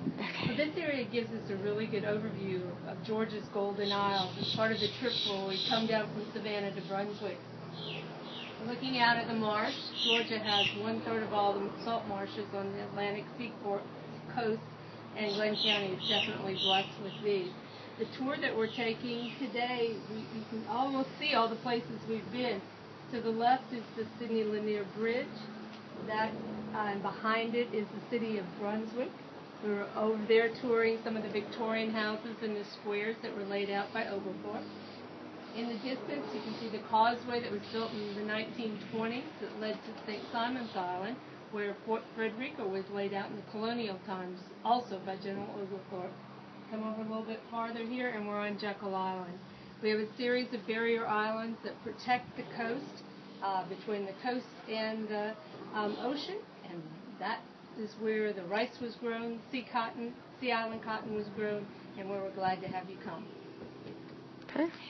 Well, this area gives us a really good overview of Georgia's Golden Isles. It's part of the trip where we come down from Savannah to Brunswick. Looking out at the marsh, Georgia has one third of all the salt marshes on the Atlantic seaboard coast, and Glynn County is definitely blessed with these. The tour that we're taking today, we, can almost see all the places we've been. To the left is the Sidney Lanier Bridge. That uh, and behind it is the city of Brunswick. We were over there touring some of the Victorian houses and the squares that were laid out by Oglethorpe. In the distance, you can see the causeway that was built in the 1920s that led to St. Simon's Island, where Fort Frederica was laid out in the colonial times, also by General Oglethorpe. Come over a little bit farther here, and we're on Jekyll Island. We have a series of barrier islands that protect the coast uh, between the coast and the um, ocean, and that is where the rice was grown, sea cotton, sea island cotton was grown, and where we're glad to have you come. Okay.